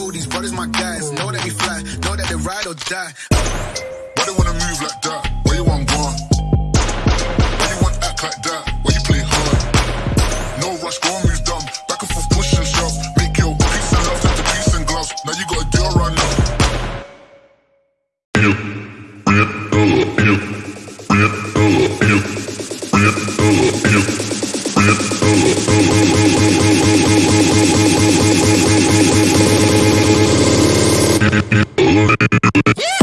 cold, these brothers my guys. Know that we fly, know that they ride or die. Why they wanna move like that? Why you want one? Why you want act like that? Why you play hard? No rush, go on, move dumb. Back and forth, push and shove. Make your peace and love into peace and gloves. Now you got a deal right now. Oh, oh, oh, oh. Yeah!